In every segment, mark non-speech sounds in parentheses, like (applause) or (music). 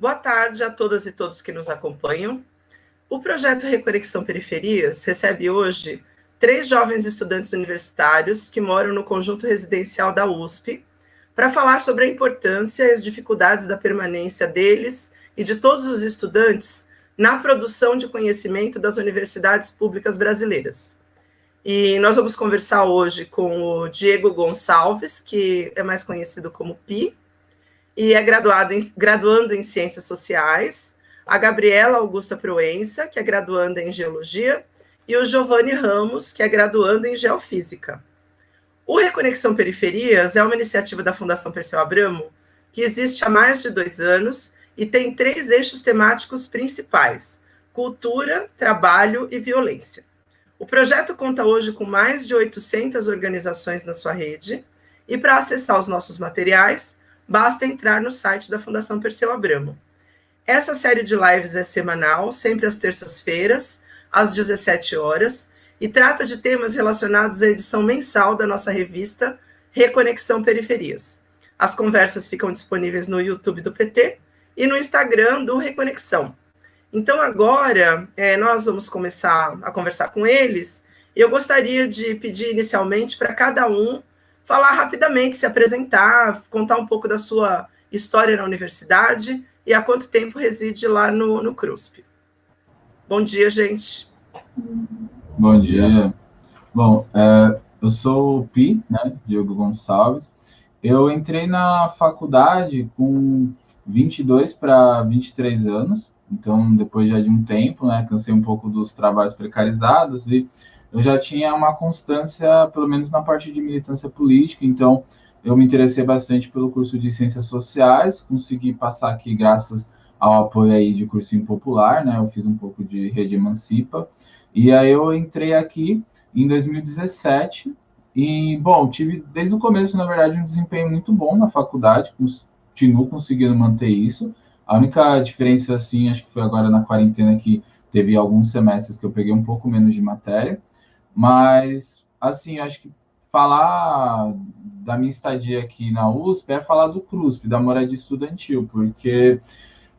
Boa tarde a todas e todos que nos acompanham. O projeto Reconexão Periferias recebe hoje três jovens estudantes universitários que moram no conjunto residencial da USP para falar sobre a importância e as dificuldades da permanência deles e de todos os estudantes na produção de conhecimento das universidades públicas brasileiras. E nós vamos conversar hoje com o Diego Gonçalves, que é mais conhecido como Pi, e é graduado em, graduando em Ciências Sociais, a Gabriela Augusta Proença, que é graduanda em Geologia, e o Giovanni Ramos, que é graduando em Geofísica. O Reconexão Periferias é uma iniciativa da Fundação Perseu Abramo, que existe há mais de dois anos e tem três eixos temáticos principais: cultura, trabalho e violência. O projeto conta hoje com mais de 800 organizações na sua rede, e para acessar os nossos materiais, basta entrar no site da Fundação Perseu Abramo. Essa série de lives é semanal, sempre às terças-feiras, às 17 horas, e trata de temas relacionados à edição mensal da nossa revista Reconexão Periferias. As conversas ficam disponíveis no YouTube do PT e no Instagram do Reconexão. Então, agora, é, nós vamos começar a conversar com eles. Eu gostaria de pedir inicialmente para cada um falar rapidamente, se apresentar, contar um pouco da sua história na universidade e há quanto tempo reside lá no, no CRUSP. Bom dia, gente. Bom dia. Bom, é, eu sou o Pi, né, Diogo Gonçalves. Eu entrei na faculdade com 22 para 23 anos, então depois já de um tempo, né, cansei um pouco dos trabalhos precarizados e eu já tinha uma constância, pelo menos na parte de militância política, então eu me interessei bastante pelo curso de Ciências Sociais, consegui passar aqui graças ao apoio aí de cursinho popular, né, eu fiz um pouco de Rede Emancipa, e aí eu entrei aqui em 2017, e, bom, tive desde o começo, na verdade, um desempenho muito bom na faculdade, continuo conseguindo manter isso. A única diferença, assim, acho que foi agora na quarentena que teve alguns semestres que eu peguei um pouco menos de matéria, mas, assim, acho que falar da minha estadia aqui na USP é falar do CRUSP, da moradia estudantil, porque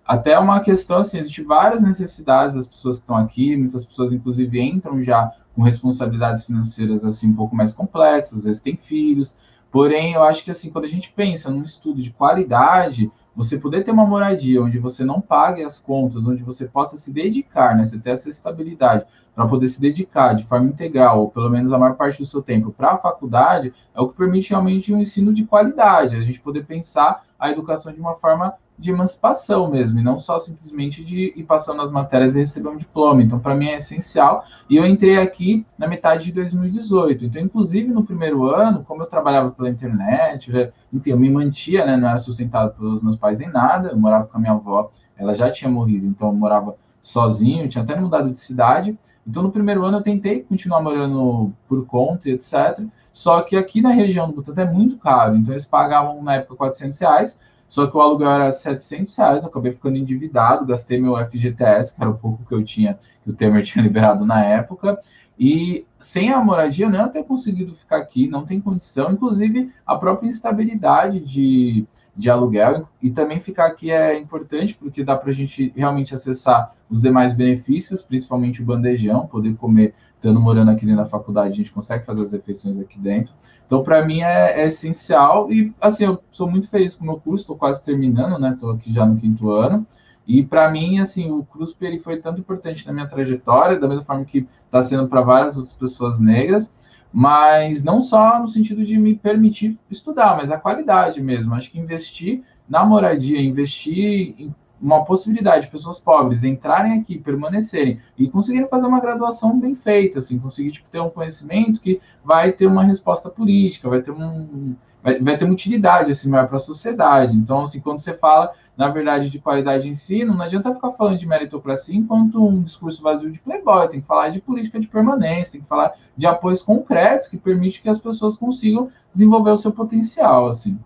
até é uma questão assim, existem várias necessidades das pessoas que estão aqui, muitas pessoas inclusive entram já com responsabilidades financeiras assim um pouco mais complexas, às vezes têm filhos, Porém, eu acho que assim, quando a gente pensa num estudo de qualidade, você poder ter uma moradia onde você não pague as contas, onde você possa se dedicar, né? Você ter essa estabilidade para poder se dedicar de forma integral, ou pelo menos a maior parte do seu tempo, para a faculdade, é o que permite realmente um ensino de qualidade, a gente poder pensar a educação de uma forma de emancipação mesmo, e não só simplesmente de ir passando as matérias e receber um diploma. Então, para mim é essencial. E eu entrei aqui na metade de 2018. Então, inclusive no primeiro ano, como eu trabalhava pela internet, já, enfim, eu me mantia, né, não era sustentado pelos meus pais em nada, eu morava com a minha avó, ela já tinha morrido, então eu morava sozinho, tinha até mudado de cidade. Então, no primeiro ano, eu tentei continuar morando por conta etc. Só que aqui na região do Butantã é muito caro. Então, eles pagavam, na época, 400 reais só que o aluguel era 700 reais, acabei ficando endividado, gastei meu FGTS, que era o pouco que eu tinha, que o Temer (laughs) tinha liberado na época, e sem a moradia eu não ter conseguido ficar aqui, não tem condição, inclusive a própria instabilidade de, de aluguel, e também ficar aqui é importante, porque dá para a gente realmente acessar os demais benefícios, principalmente o bandejão, poder comer, estando morando aqui dentro da faculdade, a gente consegue fazer as refeições aqui dentro, então, para mim é, é, essencial e, assim, eu sou muito feliz com o meu curso, estou quase terminando, né? Estou aqui já no quinto ano. E para mim, assim, o CRUSP ele foi tanto importante na minha trajetória, da mesma forma que está sendo para várias outras pessoas negras, mas não só no sentido de me permitir estudar, mas a qualidade mesmo. Acho que investir na moradia, investir em uma possibilidade de pessoas pobres entrarem aqui, permanecerem e conseguirem fazer uma graduação bem feita, assim, conseguir tipo, ter um conhecimento que vai ter uma resposta política, vai ter um vai, vai ter uma utilidade assim para a sociedade. Então, assim, quando você fala na verdade de qualidade de ensino, não adianta ficar falando de meritocracia enquanto um discurso vazio de playboy, tem que falar de política de permanência, tem que falar de apoios concretos que permite que as pessoas consigam desenvolver o seu potencial, assim.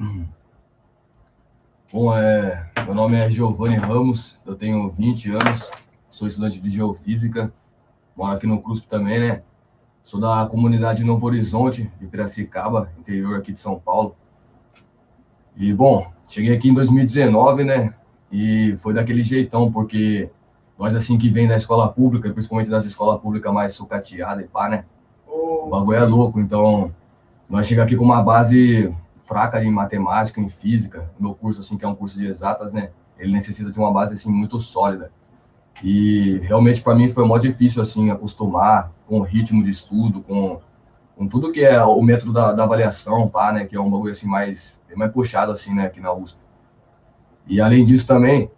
Uhum. Bom, é, meu nome é Giovanni Ramos, eu tenho 20 anos, sou estudante de Geofísica, moro aqui no CRUSP também, né? Sou da comunidade Novo Horizonte, de Piracicaba, interior aqui de São Paulo. E, bom, cheguei aqui em 2019, né? E foi daquele jeitão, porque nós, assim, que vem da escola pública, principalmente das escolas públicas mais sucateadas e pá, né? O bagulho é louco, então nós chegamos aqui com uma base fraca em matemática, em física. O meu curso, assim, que é um curso de exatas, né? Ele necessita de uma base, assim, muito sólida. E realmente para mim foi mó difícil, assim, acostumar com o ritmo de estudo, com, com tudo que é o método da, da avaliação, pá, né? Que é um bagulho, assim, mais, mais puxado, assim, né? Aqui na USP. E além disso também,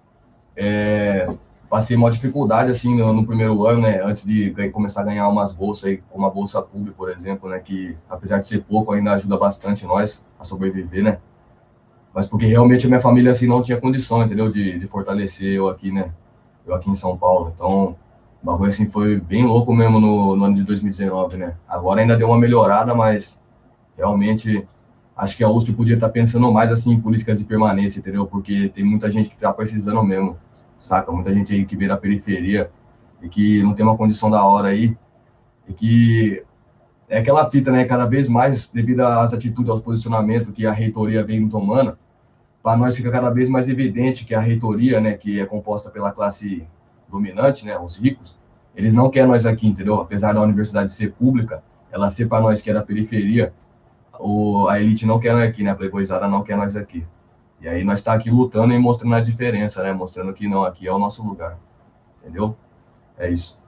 é, passei uma dificuldade assim no, no, primeiro ano, né, antes de começar a ganhar umas bolsas aí, como a bolsa pública, por exemplo, né, que apesar de ser pouco ainda ajuda bastante nós a sobreviver, né? Mas porque realmente a minha família assim não tinha condição, entendeu, de, de fortalecer eu aqui, né? Eu aqui em São Paulo. Então, o bagulho assim foi bem louco mesmo no, no ano de 2019, né? Agora ainda deu uma melhorada, mas realmente acho que a USP podia estar pensando mais assim em políticas de permanência, entendeu? Porque tem muita gente que está precisando mesmo, saca? Muita gente aí que vê na periferia e que não tem uma condição da hora aí e que é aquela fita, né? Cada vez mais, devido às atitudes, aos posicionamentos que a reitoria vem tomando, para nós fica cada vez mais evidente que a reitoria, né, que é composta pela classe dominante, né, os ricos, eles não querem nós aqui, entendeu? Apesar da universidade ser pública, ela ser para nós que é da periferia, o, a elite não quer nós aqui, né? A playboyzada não quer nós aqui. E aí nós está aqui lutando e mostrando a diferença, né? Mostrando que não, aqui é o nosso lugar. Entendeu? É isso.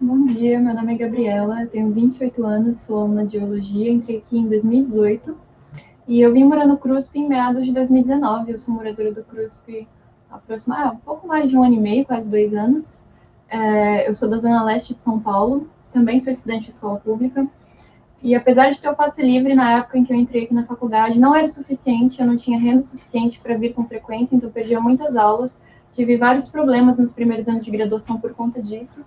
Bom dia, meu nome é Gabriela, tenho 28 anos, sou aluna de Geologia, entrei aqui em 2018 e eu vim morar no CRUSP em meados de 2019. Eu sou moradora do CRUSP há um pouco mais de um ano e meio, quase dois anos. É, eu sou da Zona Leste de São Paulo também sou estudante de escola pública. E apesar de ter o passe livre na época em que eu entrei aqui na faculdade, não era suficiente, eu não tinha renda suficiente para vir com frequência, então perdia muitas aulas. Tive vários problemas nos primeiros anos de graduação por conta disso.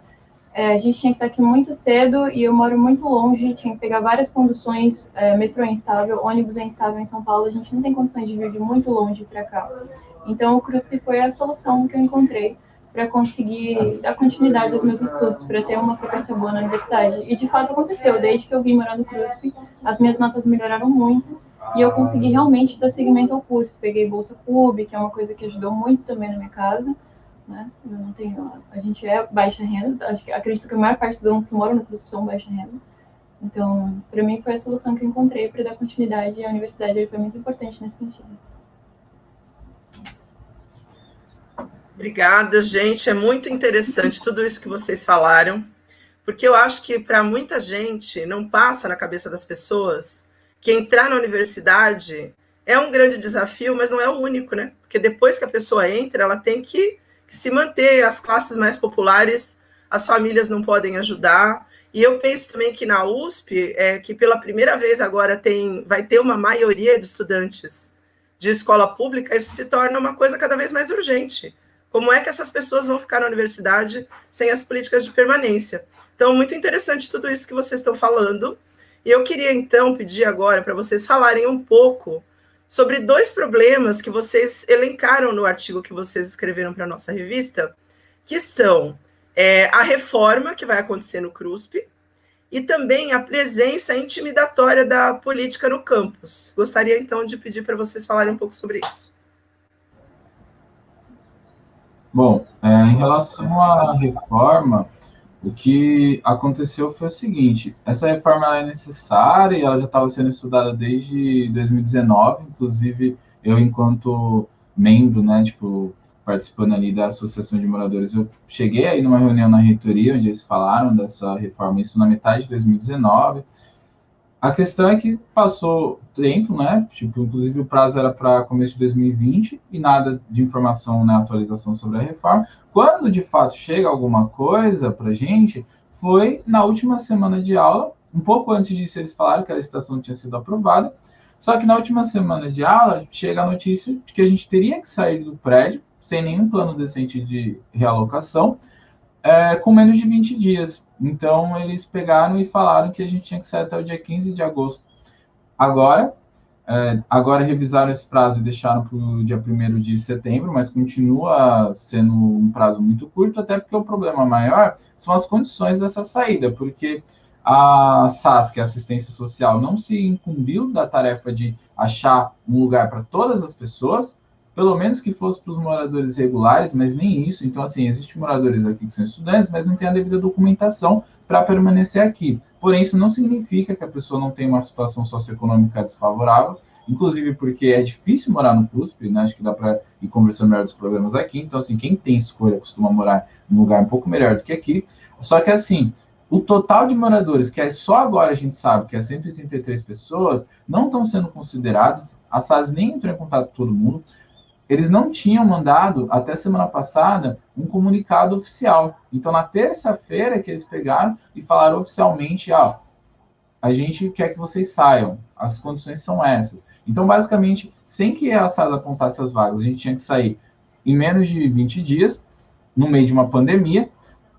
É, a gente tinha que estar aqui muito cedo e eu moro muito longe, tinha que pegar várias conduções, é, metrô é instável, ônibus é instável em São Paulo, a gente não tem condições de vir de muito longe para cá. Então o CRUSP foi a solução que eu encontrei para conseguir dar continuidade aos meus estudos, para ter uma frequência boa na universidade. E de fato aconteceu, desde que eu vim morar no CRUSP, as minhas notas melhoraram muito e eu consegui realmente dar seguimento ao curso. Peguei bolsa PUB, que é uma coisa que ajudou muito também na minha casa. Né? Eu não tenho, a gente é baixa renda, acho que acredito que a maior parte dos alunos que moram no CRUSP são baixa renda. Então, para mim foi a solução que eu encontrei para dar continuidade à universidade, foi muito importante nesse sentido. Obrigada, gente. É muito interessante tudo isso que vocês falaram, porque eu acho que para muita gente não passa na cabeça das pessoas que entrar na universidade é um grande desafio, mas não é o único, né? Porque depois que a pessoa entra, ela tem que, se manter. As classes mais populares, as famílias não podem ajudar. E eu penso também que na USP, é, que pela primeira vez agora tem, vai ter uma maioria de estudantes de escola pública, isso se torna uma coisa cada vez mais urgente como é que essas pessoas vão ficar na universidade sem as políticas de permanência? Então, muito interessante tudo isso que vocês estão falando. E eu queria, então, pedir agora para vocês falarem um pouco sobre dois problemas que vocês elencaram no artigo que vocês escreveram para a nossa revista, que são é, a reforma que vai acontecer no CRUSP e também a presença intimidatória da política no campus. Gostaria, então, de pedir para vocês falarem um pouco sobre isso. Bom, é, em relação à reforma, o que aconteceu foi o seguinte: essa reforma é necessária e ela já estava sendo estudada desde 2019, inclusive eu, enquanto membro, né, tipo, participando ali da Associação de Moradores, eu cheguei aí numa reunião na reitoria onde eles falaram dessa reforma, isso na metade de 2019. A questão é que passou tempo, né? Tipo, inclusive o prazo era para começo de 2020 e nada de informação, né, atualização sobre a reforma. Quando de fato chega alguma coisa para gente, foi na última semana de aula, um pouco antes disso eles falaram que a licitação tinha sido aprovada. Só que na última semana de aula chega a notícia de que a gente teria que sair do prédio sem nenhum plano decente de realocação, é, com menos de 20 dias. Então, eles pegaram e falaram que a gente tinha que sair até o dia 15 de agosto. Agora, é, agora revisaram esse prazo e deixaram para o dia 1 de setembro, mas continua sendo um prazo muito curto, até porque o problema maior são as condições dessa saída, porque a SAS, que é a assistência social, não se incumbiu da tarefa de achar um lugar para todas as pessoas, pelo menos que fosse para os moradores regulares, mas nem isso. Então, assim, existem moradores aqui que são estudantes, mas não tem a devida documentação para permanecer aqui. Porém, isso não significa que a pessoa não tem uma situação socioeconômica desfavorável, inclusive porque é difícil morar no CUSP, né? Acho que dá para ir conversando melhor dos problemas aqui. Então, assim, quem tem escolha costuma morar em um lugar um pouco melhor do que aqui. Só que, assim, o total de moradores, que é só agora a gente sabe que é 183 pessoas, não estão sendo considerados. A SAS nem entrou em contato com todo mundo eles não tinham mandado, até semana passada, um comunicado oficial. Então, na terça-feira que eles pegaram e falaram oficialmente, ah, a gente quer que vocês saiam, as condições são essas. Então, basicamente, sem que a SAD apontasse as vagas, a gente tinha que sair em menos de 20 dias, no meio de uma pandemia,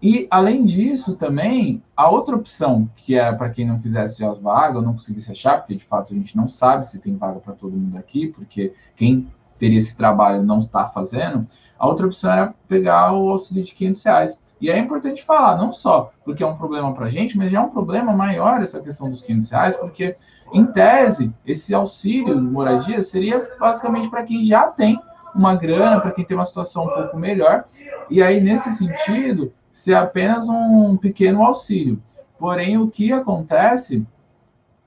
e, além disso, também, a outra opção, que era para quem não quisesse as vagas, ou não conseguisse achar, porque de fato a gente não sabe se tem vaga para todo mundo aqui, porque quem teria esse trabalho não está fazendo, a outra opção era pegar o auxílio de 500 reais. E é importante falar, não só porque é um problema para a gente, mas já é um problema maior essa questão dos 500 reais, porque, em tese, esse auxílio de moradia seria basicamente para quem já tem uma grana, para quem tem uma situação um pouco melhor, e aí, nesse sentido, ser apenas um pequeno auxílio. Porém, o que acontece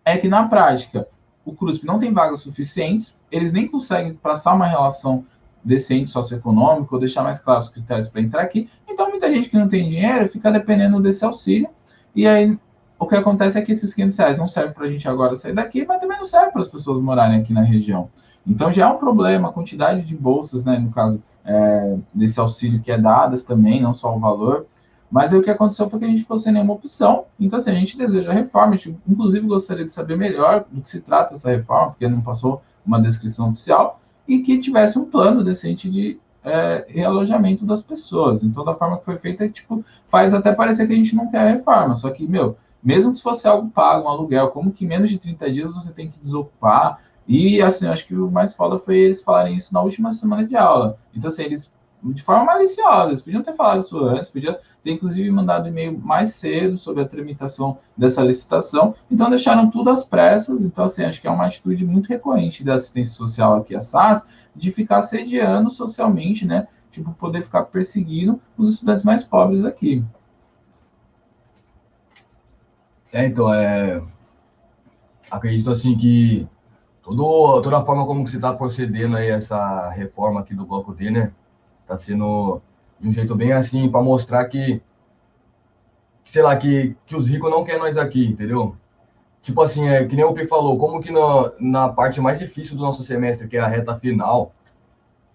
é que, na prática, o CRUSP não tem vagas suficientes, eles nem conseguem passar uma relação decente socioeconômica ou deixar mais claros os critérios para entrar aqui. Então, muita gente que não tem dinheiro fica dependendo desse auxílio. E aí, o que acontece é que esses 500 reais não servem para a gente agora sair daqui, mas também não serve para as pessoas morarem aqui na região. Então, já é um problema a quantidade de bolsas, né, no caso é, desse auxílio que é dadas também, não só o valor. Mas aí o que aconteceu foi que a gente ficou sem nenhuma opção. Então, assim, a gente deseja reforma. A gente, inclusive, gostaria de saber melhor do que se trata essa reforma, porque não passou uma descrição oficial, e que tivesse um plano decente de é, realojamento das pessoas. Então, da forma que foi feita, tipo, faz até parecer que a gente não quer reforma. Só que, meu, mesmo que fosse algo pago, um aluguel, como que menos de 30 dias você tem que desocupar? E, assim, acho que o mais foda foi eles falarem isso na última semana de aula. Então, assim, eles de forma maliciosa. Eles podiam ter falado isso antes, podiam ter inclusive mandado e-mail mais cedo sobre a tramitação dessa licitação. Então deixaram tudo às pressas. Então, assim, acho que é uma atitude muito recorrente da assistência social aqui, a SAS, de ficar sediando socialmente, né? Tipo, poder ficar perseguindo os estudantes mais pobres aqui. É, então, é... acredito assim que todo, toda a forma como você está procedendo aí essa reforma aqui do Bloco D, né? Tá sendo de um jeito bem assim, para mostrar que, sei lá, que, que os ricos não querem nós aqui, entendeu? Tipo assim, é, que nem o P falou, como que no, na parte mais difícil do nosso semestre, que é a reta final,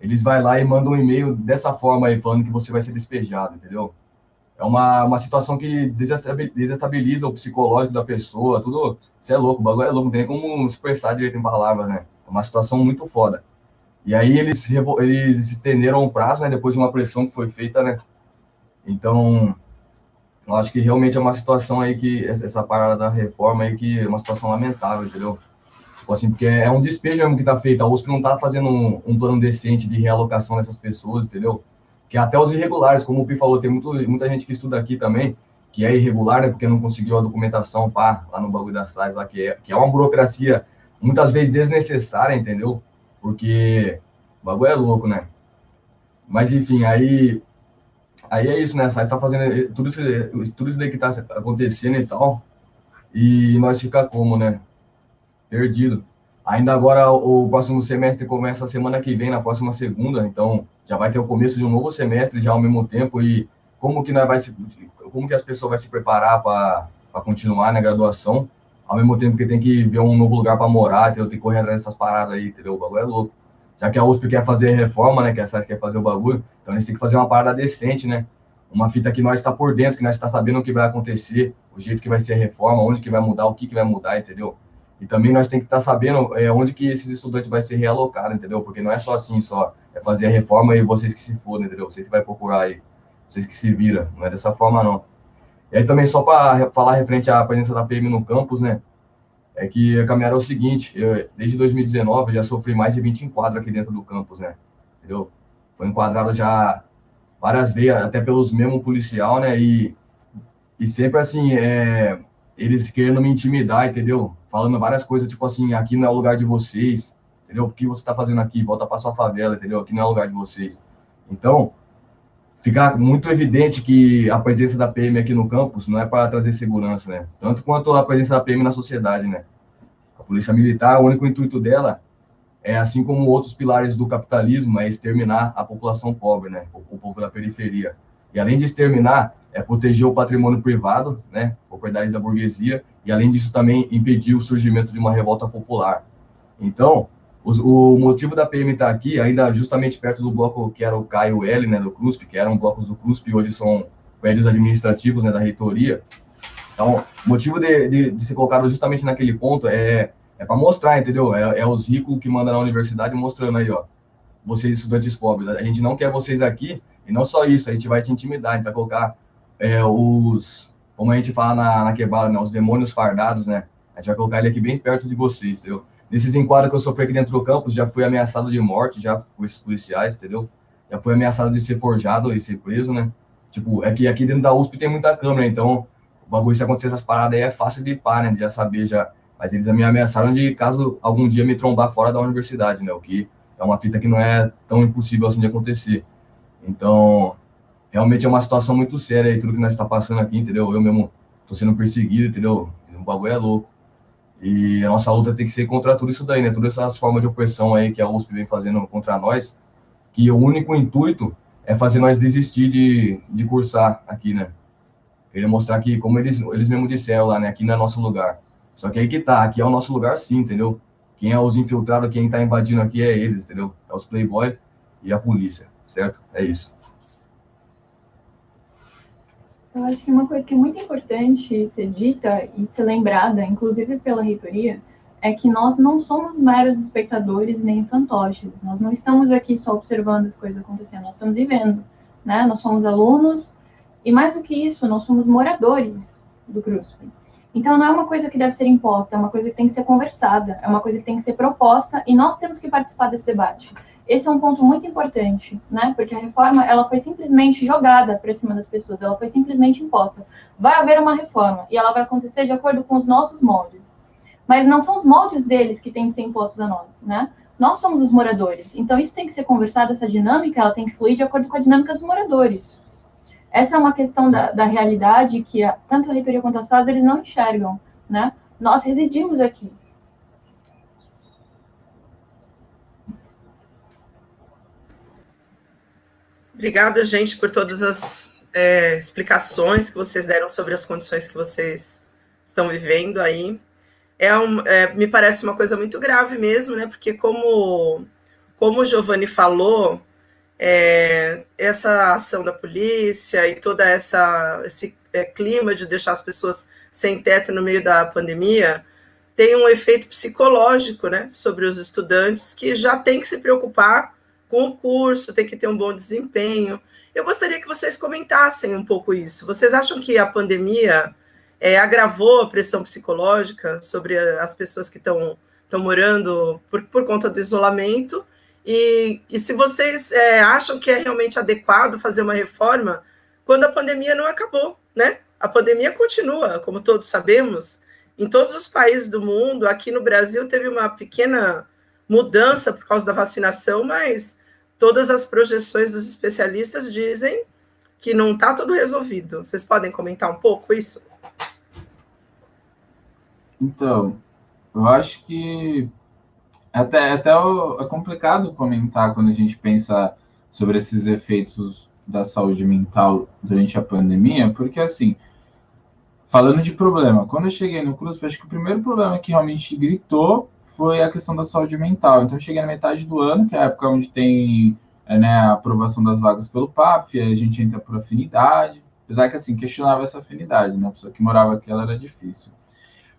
eles vai lá e mandam um e-mail dessa forma aí, falando que você vai ser despejado, entendeu? É uma, uma situação que desestabiliza o psicológico da pessoa, tudo. Você é louco, o bagulho é louco, não tem nem como expressar direito em palavras, né? É uma situação muito foda. E aí eles, eles estenderam o prazo, né, depois de uma pressão que foi feita, né? Então, eu acho que realmente é uma situação aí que, essa parada da reforma aí, que é uma situação lamentável, entendeu? Tipo assim, porque é um despejo mesmo que tá feito. A USP não tá fazendo um, um plano decente de realocação dessas pessoas, entendeu? Que até os irregulares, como o Pi falou, tem muito, muita gente que estuda aqui também, que é irregular, né, porque não conseguiu a documentação, pá, lá no bagulho da SAIS, lá, que é, que é uma burocracia muitas vezes desnecessária, entendeu? Porque o bagulho é louco, né? Mas enfim, aí aí é isso, né? Você está fazendo tudo isso, tudo isso daí que está acontecendo e tal, e nós fica como, né? Perdido. Ainda agora o próximo semestre começa a semana que vem, na próxima segunda, então já vai ter o começo de um novo semestre já ao mesmo tempo e como que nós vai se, como que as pessoas vai se preparar para continuar na graduação? Ao mesmo tempo que tem que ver um novo lugar para morar, entendeu? Tem que correr atrás dessas paradas aí, entendeu? O bagulho é louco. Já que a USP quer fazer reforma, né? Que a SAIS quer fazer o bagulho, então eles têm que fazer uma parada decente, né? Uma fita que nós está por dentro, que nós está sabendo o que vai acontecer, o jeito que vai ser a reforma, onde que vai mudar, o que que vai mudar, entendeu? E também nós tem que estar tá sabendo é, onde que esses estudantes vai ser realocado, entendeu? Porque não é só assim, só é fazer a reforma e vocês que se fodem, entendeu? Vocês que vai procurar aí, vocês que se viram, não é dessa forma não. E aí também só para falar referente à presença da PM no campus, né? É que a caminhada é o seguinte, eu, desde 2019 eu já sofri mais de 20 enquadros aqui dentro do campus, né? Entendeu? Foi enquadrado já várias vezes, até pelos mesmos policial, né? E, e sempre assim, é, eles querendo me intimidar, entendeu? Falando várias coisas, tipo assim, aqui não é o lugar de vocês, entendeu? O que você está fazendo aqui? Volta para sua favela, entendeu? Aqui não é o lugar de vocês. Então, fica muito evidente que a presença da PM aqui no campus não é para trazer segurança, né? Tanto quanto a presença da PM na sociedade, né? A polícia militar, o único intuito dela é, assim como outros pilares do capitalismo, é exterminar a população pobre, né? O, o povo da periferia. E além de exterminar, é proteger o patrimônio privado, né? Propriedade da burguesia, e além disso também impedir o surgimento de uma revolta popular. Então, o motivo da PM estar aqui, ainda justamente perto do bloco que era o Caio L, né, do CRUSP, que eram blocos do CRUSP, hoje são prédios administrativos, né, da reitoria. Então, o motivo de, de, de ser colocado justamente naquele ponto é, é para mostrar, entendeu? É, é, os ricos que mandam na universidade mostrando aí, ó, vocês estudantes pobres, a gente não quer vocês aqui, e não só isso, a gente vai te intimidar, a gente vai colocar é, os, como a gente fala na, na quebrada, né, os demônios fardados, né, a gente vai colocar ele aqui bem perto de vocês, entendeu? Nesses enquadros que eu sofri aqui dentro do campus, já fui ameaçado de morte, já com esses policiais, entendeu? Já fui ameaçado de ser forjado e ser preso, né? Tipo, é que aqui dentro da USP tem muita câmera, então o bagulho, se acontecer essas paradas aí, é fácil de par, né? De já saber já. Mas eles me ameaçaram de caso algum dia me trombar fora da universidade, né? O que é uma fita que não é tão impossível assim de acontecer. Então, realmente é uma situação muito séria aí, tudo que nós está passando aqui, entendeu? Eu mesmo tô sendo perseguido, entendeu? O bagulho é louco. E a nossa luta tem que ser contra tudo isso daí, né? Todas essas formas de opressão aí que a USP vem fazendo contra nós, que o único intuito é fazer nós desistir de, de cursar aqui, né? Queria mostrar que, como eles, eles mesmo disseram lá, né? Aqui não é nosso lugar. Só que aí que tá, aqui é o nosso lugar sim, entendeu? Quem é os infiltrados, quem tá invadindo aqui é eles, entendeu? É os playboy e a polícia, certo? É isso. Eu acho que uma coisa que é muito importante ser dita e ser lembrada, inclusive pela reitoria, é que nós não somos meros espectadores nem fantoches. Nós não estamos aqui só observando as coisas acontecendo, nós estamos vivendo, né? Nós somos alunos e mais do que isso, nós somos moradores do CRUSP. Então não é uma coisa que deve ser imposta, é uma coisa que tem que ser conversada, é uma coisa que tem que ser proposta e nós temos que participar desse debate. Esse é um ponto muito importante, né? Porque a reforma ela foi simplesmente jogada para cima das pessoas, ela foi simplesmente imposta. Vai haver uma reforma e ela vai acontecer de acordo com os nossos moldes. Mas não são os moldes deles que têm que ser impostos a nós, né? Nós somos os moradores. Então isso tem que ser conversado, essa dinâmica, ela tem que fluir de acordo com a dinâmica dos moradores. Essa é uma questão da, da realidade que a, tanto a reitoria quanto a SAS eles não enxergam, né? Nós residimos aqui, Obrigada, gente, por todas as é, explicações que vocês deram sobre as condições que vocês estão vivendo aí. É, um, é me parece uma coisa muito grave mesmo, né? Porque como, como o Giovanni falou, é, essa ação da polícia e toda essa esse é, clima de deixar as pessoas sem teto no meio da pandemia tem um efeito psicológico, né, sobre os estudantes que já tem que se preocupar com o curso, tem que ter um bom desempenho. Eu gostaria que vocês comentassem um pouco isso. Vocês acham que a pandemia é, agravou a pressão psicológica sobre as pessoas que estão morando por, por conta do isolamento? E, e se vocês é, acham que é realmente adequado fazer uma reforma quando a pandemia não acabou, né? A pandemia continua, como todos sabemos, em todos os países do mundo. Aqui no Brasil teve uma pequena mudança por causa da vacinação, mas todas as projeções dos especialistas dizem que não está tudo resolvido. Vocês podem comentar um pouco isso? Então, eu acho que até, até é complicado comentar quando a gente pensa sobre esses efeitos da saúde mental durante a pandemia, porque assim, falando de problema, quando eu cheguei no Cruz, acho que o primeiro problema que realmente gritou foi a questão da saúde mental. Então, eu cheguei na metade do ano, que é a época onde tem é, né, a aprovação das vagas pelo PAP, a gente entra por afinidade, apesar que, assim, questionava essa afinidade, né? A pessoa que morava aqui, ela era difícil.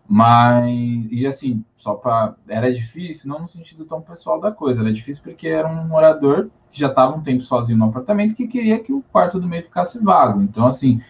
Mas, e assim, só para. Era difícil, não no sentido tão pessoal da coisa, era difícil porque era um morador que já estava um tempo sozinho no apartamento que queria que o quarto do meio ficasse vago. Então, assim,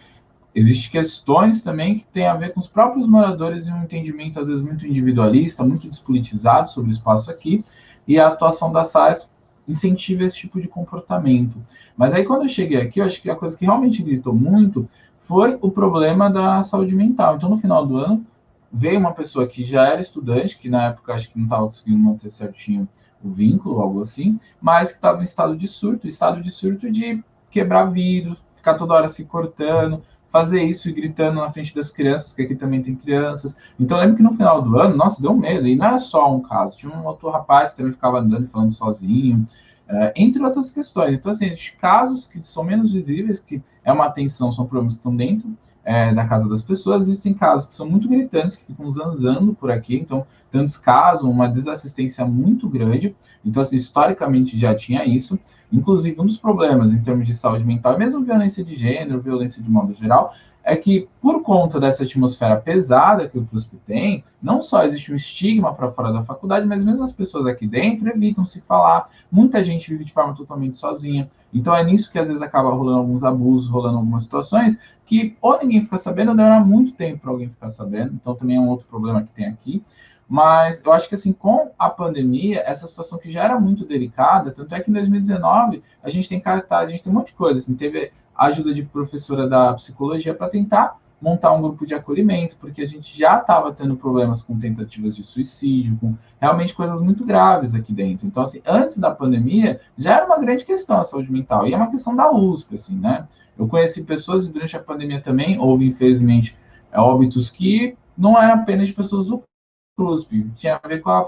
Existem questões também que têm a ver com os próprios moradores e um entendimento, às vezes, muito individualista, muito despolitizado sobre o espaço aqui, e a atuação da SAES incentiva esse tipo de comportamento. Mas aí, quando eu cheguei aqui, eu acho que a coisa que realmente gritou muito foi o problema da saúde mental. Então, no final do ano, veio uma pessoa que já era estudante, que na época acho que não estava conseguindo manter certinho o vínculo, algo assim, mas que estava em estado de surto, estado de surto de quebrar vidro, ficar toda hora se cortando, fazer isso gritando na frente das crianças, que aqui também tem crianças. Então lembro que no final do ano, nossa, deu medo. E não era só um caso, tinha um outro rapaz que também ficava andando e falando sozinho, uh, entre outras questões. Então, assim, casos que são menos visíveis, que é uma atenção, são problemas que estão dentro é, da casa das pessoas, existem casos que são muito gritantes, que ficam zanzando por aqui, então um descaso, uma desassistência muito grande. Então, assim, historicamente já tinha isso. Inclusive, um dos problemas em termos de saúde mental, mesmo violência de gênero, violência de modo geral, é que por conta dessa atmosfera pesada que o CRUSP tem, não só existe um estigma para fora da faculdade, mas mesmo as pessoas aqui dentro evitam se falar. Muita gente vive de forma totalmente sozinha. Então é nisso que às vezes acaba rolando alguns abusos, rolando algumas situações que ou ninguém fica sabendo, ou demora muito tempo para alguém ficar sabendo. Então também é um outro problema que tem aqui. Mas eu acho que assim, com a pandemia, essa situação que já era muito delicada, tanto é que em 2019 a gente tem cartaz, a gente tem um monte de coisa, assim, teve a ajuda de professora da psicologia para tentar montar um grupo de acolhimento, porque a gente já estava tendo problemas com tentativas de suicídio, com realmente coisas muito graves aqui dentro. Então, assim, antes da pandemia, já era uma grande questão a saúde mental, e é uma questão da USP, assim, né? Eu conheci pessoas, e durante a pandemia também houve, infelizmente, óbitos que não é apenas de pessoas do CRUSP, tinha a ver com a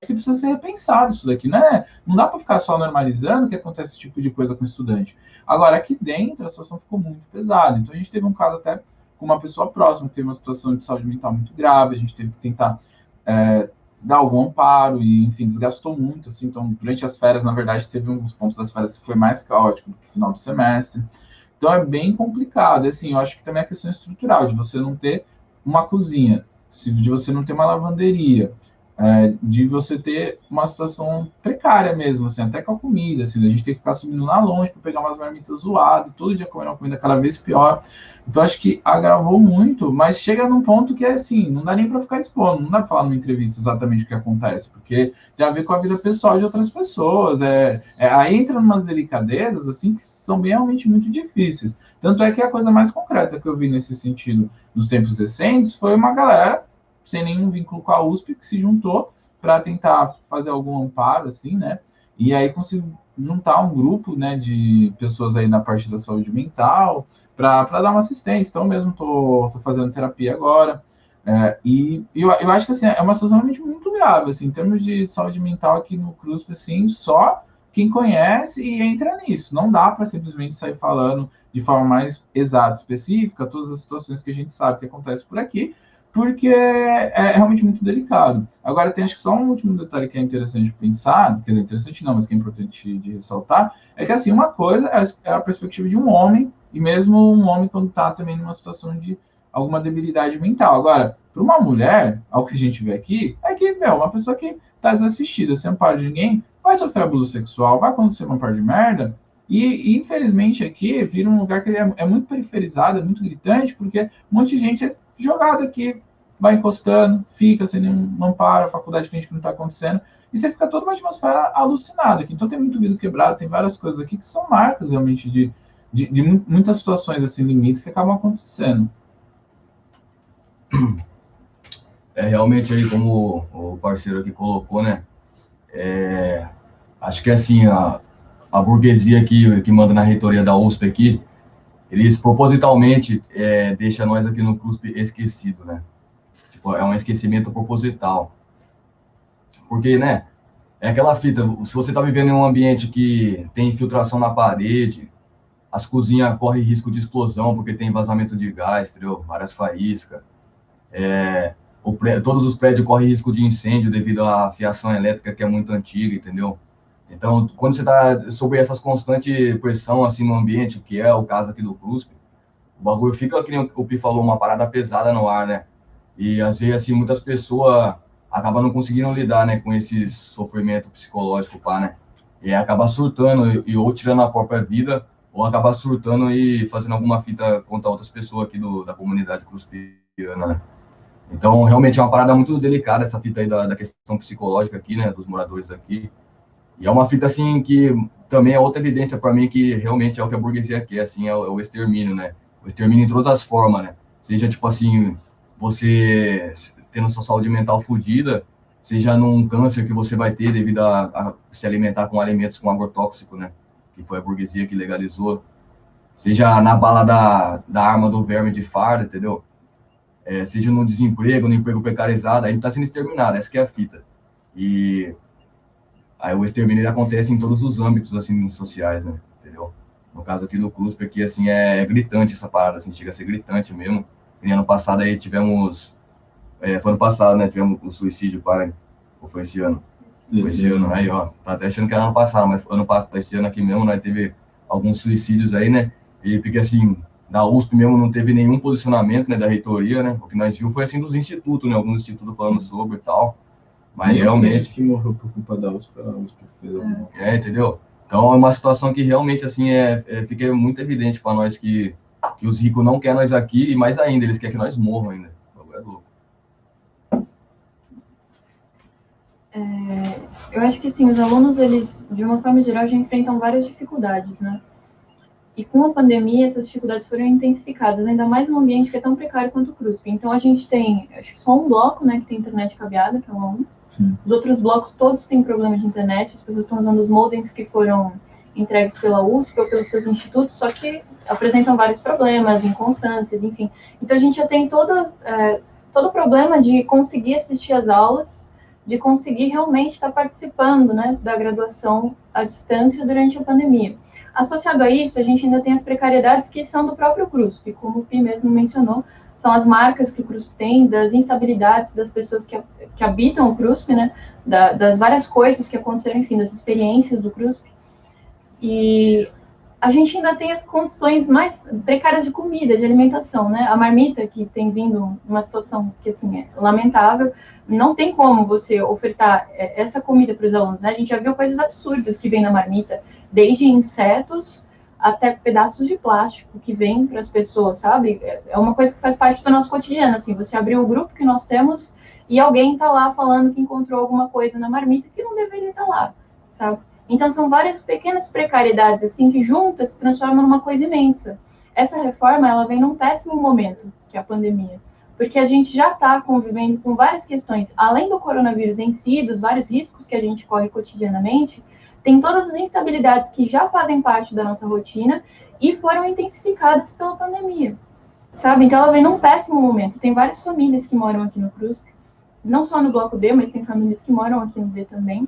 que precisa ser repensado isso daqui, né? Não dá para ficar só normalizando que acontece esse tipo de coisa com estudante. Agora, aqui dentro, a situação ficou muito pesada. Então, a gente teve um caso até com uma pessoa próxima que teve uma situação de saúde mental muito grave, a gente teve que tentar é, dar algum amparo e, enfim, desgastou muito, assim. Então, durante as férias, na verdade, teve dos pontos das férias que foi mais caótico do que final do semestre. Então, é bem complicado. Assim, eu acho que também é questão estrutural, de você não ter uma cozinha, de você não ter uma lavanderia, é, de você ter uma situação precária mesmo, assim, até com a comida, assim, a gente tem que ficar subindo lá longe para pegar umas marmitas zoadas, todo dia comendo uma comida cada vez pior. Então acho que agravou muito, mas chega num ponto que é assim, não dá nem para ficar expondo, não dá para falar numa entrevista exatamente o que acontece, porque tem a ver com a vida pessoal de outras pessoas. É, é aí entra umas delicadezas assim que são realmente muito difíceis. Tanto é que a coisa mais concreta que eu vi nesse sentido nos tempos recentes foi uma galera sem nenhum vínculo com a USP, que se juntou para tentar fazer algum amparo, assim, né? E aí conseguiu juntar um grupo, né, de pessoas aí na parte da saúde mental para dar uma assistência. Então, mesmo tô, tô fazendo terapia agora. É, e eu, eu acho que assim, é uma situação realmente muito grave, assim, em termos de saúde mental aqui no CRUSP, assim, só quem conhece e entra nisso. Não dá para simplesmente sair falando de forma mais exata, específica, todas as situações que a gente sabe que acontecem por aqui, porque é realmente muito delicado. Agora, tem acho que só um último detalhe que é interessante de pensar, quer dizer, interessante não, mas que é importante de ressaltar, é que assim, uma coisa é a perspectiva de um homem, e mesmo um homem quando está também numa situação de alguma debilidade mental. Agora, para uma mulher, ao que a gente vê aqui, é que, meu, uma pessoa que está desassistida, sem amparo de ninguém, vai sofrer abuso sexual, vai acontecer uma par de merda, e, e, infelizmente aqui vira um lugar que é, é, muito periferizado, é muito gritante, porque um monte de gente é jogado aqui, vai encostando, fica sem nenhum amparo, a faculdade finge que não está acontecendo, e você fica toda uma atmosfera alucinada aqui. Então tem muito vidro quebrado, tem várias coisas aqui que são marcas realmente de, de, de muitas situações assim, limites que acabam acontecendo. É realmente aí, como o parceiro aqui colocou, né? É, acho que assim, a, a burguesia aqui, que manda na reitoria da USP aqui, eles propositalmente é, deixam nós aqui no CUSP esquecido, né? Tipo, é um esquecimento proposital. Porque, né, é aquela fita, se você está vivendo em um ambiente que tem infiltração na parede, as cozinhas correm risco de explosão porque tem vazamento de gás, entendeu? várias faíscas. É, pré, todos os prédios correm risco de incêndio devido à fiação elétrica que é muito antiga, entendeu? Então, quando você está sob essas constante pressão assim no ambiente, que é o caso aqui do CRUSP, o bagulho fica, que o Pi falou, uma parada pesada no ar, né? E às vezes assim muitas pessoas acabam não conseguindo lidar, né, com esse sofrimento psicológico, pá, né? E acaba surtando e ou tirando a própria vida ou acaba surtando e fazendo alguma fita contra outras pessoas aqui do, da comunidade cruspiana, né? Então, realmente é uma parada muito delicada essa fita aí da, da questão psicológica aqui, né, dos moradores aqui. E é uma fita, assim, que também é outra evidência para mim que realmente é o que a burguesia quer, assim, é o, é o extermínio, né? o extermínio em todas as formas, né? Seja, tipo assim, você tendo sua saúde mental fodida, seja num câncer que você vai ter devido a, a, se alimentar com alimentos com agrotóxico, né? Que foi a burguesia que legalizou. Seja na bala da, da arma do verme de farda, entendeu? É, seja no desemprego, no emprego precarizado, a gente está sendo exterminado, essa que é a fita. E aí o extermínio acontece em todos os âmbitos, assim, sociais, né? Entendeu? No caso aqui do CRUSP, aqui, assim, é gritante essa parada, assim, chega a ser gritante mesmo. E ano passado aí tivemos, é, foi ano passado, né, tivemos o suicídio, para, ou foi esse ano? Foi esse ano, aí, ó, tá até achando que era ano passado, mas ano passado, esse ano aqui mesmo, nós teve alguns suicídios aí, né, e porque, assim, da USP mesmo não teve nenhum posicionamento, né, da reitoria, né, o que nós viu foi, assim, dos institutos, né, alguns institutos falando sobre e tal, mas realmente... que morreu por culpa da USP, a USP fez alguma É, entendeu? Então é uma situação que realmente, assim, é, é fica muito evidente para nós que que os ricos não querem nós aqui e mais ainda, eles querem que nós morram ainda. É louco. É, eu acho que sim, os alunos, eles, de uma forma geral, já enfrentam várias dificuldades, né? E com a pandemia, essas dificuldades foram intensificadas, ainda mais num ambiente que é tão precário quanto o CRUSP. Então, a gente tem, acho que só um bloco, né, que tem internet cabeada, que é o aluno. Os outros blocos todos têm problema de internet, as pessoas estão usando os modems que foram entregues pela USP ou pelos seus institutos, só que apresentam vários problemas, inconstâncias, enfim. Então a gente já tem todos, é, todo o problema de conseguir assistir às aulas, de conseguir realmente estar participando né, da graduação à distância durante a pandemia. Associado a isso, a gente ainda tem as precariedades que são do próprio CRUSP, como o Pi mesmo mencionou, são as marcas que o CRUSP tem, das instabilidades das pessoas que, que habitam o CRUSP, né, da, das várias coisas que aconteceram, enfim, das experiências do CRUSP. E a gente ainda tem as condições mais precárias de comida, de alimentação, né? A marmita, que tem vindo uma situação que, assim, é lamentável, não tem como você ofertar é, essa comida para os alunos, né? A gente já viu coisas absurdas que vem na marmita, desde insetos até pedaços de plástico que vem para as pessoas, sabe? É uma coisa que faz parte do nosso cotidiano, assim, você abriu o grupo que nós temos e alguém está lá falando que encontrou alguma coisa na marmita que não deveria estar tá lá, sabe? Então, são várias pequenas precariedades, assim, que juntas se transformam numa coisa imensa. Essa reforma, ela vem num péssimo momento, que é a pandemia, porque a gente já está convivendo com várias questões, além do coronavírus em si, dos vários riscos que a gente corre cotidianamente, tem todas as instabilidades que já fazem parte da nossa rotina e foram intensificadas pela pandemia, sabe? Então, ela vem num péssimo momento. Tem várias famílias que moram aqui no CRUSP, não só no Bloco D, mas tem famílias que moram aqui no D também,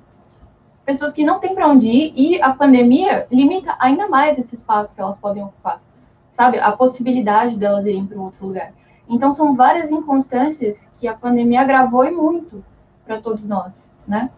pessoas que não têm para onde ir e a pandemia limita ainda mais esse espaço que elas podem ocupar, sabe? A possibilidade delas irem para outro lugar. Então são várias inconstâncias que a pandemia agravou e muito para todos nós, né?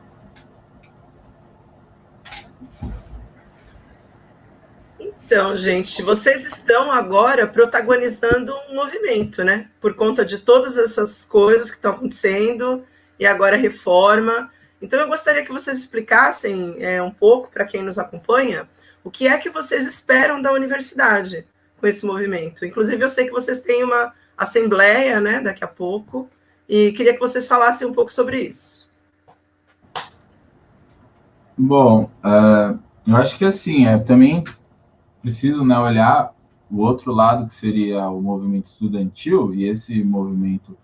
Então, gente, vocês estão agora protagonizando um movimento, né? Por conta de todas essas coisas que estão acontecendo e agora reforma. Então, eu gostaria que vocês explicassem é, um pouco para quem nos acompanha o que é que vocês esperam da universidade com esse movimento. Inclusive, eu sei que vocês têm uma assembleia né, daqui a pouco, e queria que vocês falassem um pouco sobre isso. Bom, uh, eu acho que assim, é também preciso né, olhar o outro lado, que seria o movimento estudantil, e esse movimento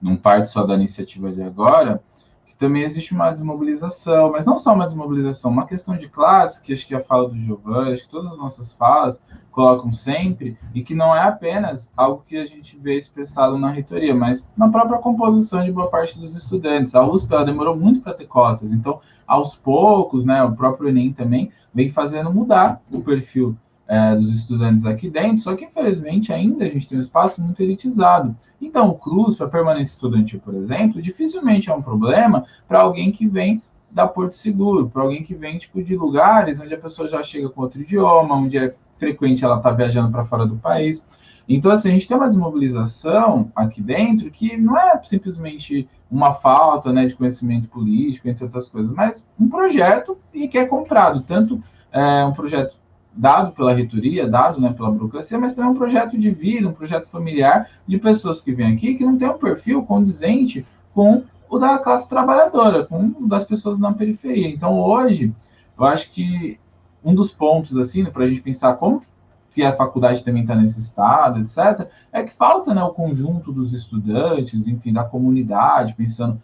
não parte só da iniciativa de agora, também existe uma desmobilização, mas não só uma desmobilização, uma questão de classe, que acho que a fala do Giovanni, acho que todas as nossas falas colocam sempre, e que não é apenas algo que a gente vê expressado na reitoria, mas na própria composição de boa parte dos estudantes. A USP ela demorou muito para ter cotas, então, aos poucos, né, o próprio Enem também vem fazendo mudar o perfil é, dos estudantes aqui dentro, só que infelizmente ainda a gente tem um espaço muito elitizado. Então, o CRUZ, para permanência estudantil, por exemplo, dificilmente é um problema para alguém que vem da Porto Seguro, para alguém que vem tipo de lugares onde a pessoa já chega com outro idioma, onde é frequente ela estar tá viajando para fora do país. Então, assim, a gente tem uma desmobilização aqui dentro que não é simplesmente uma falta né, de conhecimento político, entre outras coisas, mas um projeto e que é comprado, tanto é, um projeto dado pela reitoria, dado né, pela burocracia, mas também um projeto de vida, um projeto familiar de pessoas que vêm aqui que não tem um perfil condizente com o da classe trabalhadora, com o das pessoas na periferia. Então, hoje, eu acho que um dos pontos, assim, né, para a gente pensar como que a faculdade também está nesse estado, etc., é que falta né, o conjunto dos estudantes, enfim, da comunidade, pensando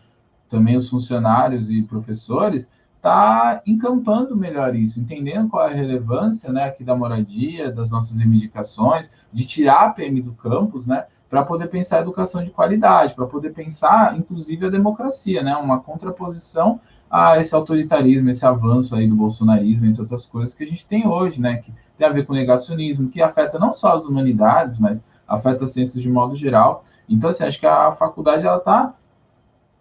também os funcionários e professores, está encampando melhor isso, entendendo qual é a relevância né, aqui da moradia, das nossas reivindicações, de tirar a PM do campus, né, para poder pensar a educação de qualidade, para poder pensar, inclusive, a democracia, né, uma contraposição a esse autoritarismo, esse avanço aí do bolsonarismo, entre outras coisas que a gente tem hoje, né, que tem a ver com negacionismo, que afeta não só as humanidades, mas afeta as ciências de modo geral. Então, assim, acho que a faculdade, ela está